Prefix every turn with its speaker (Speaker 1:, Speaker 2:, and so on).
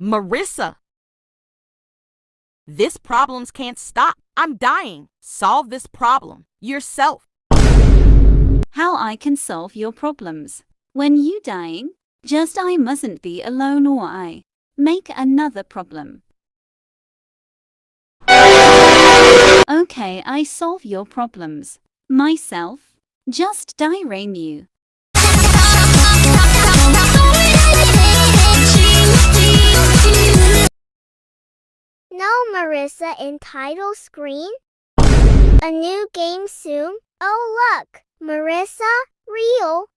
Speaker 1: Marissa! This problems can't stop. I'm dying. Solve this problem yourself.
Speaker 2: How I can solve your problems. When you dying, just I mustn't be alone or I make another problem. Okay, I solve your problems. Myself, just dirame you.
Speaker 3: No Marissa in title screen? A new game soon? Oh look, Marissa, real,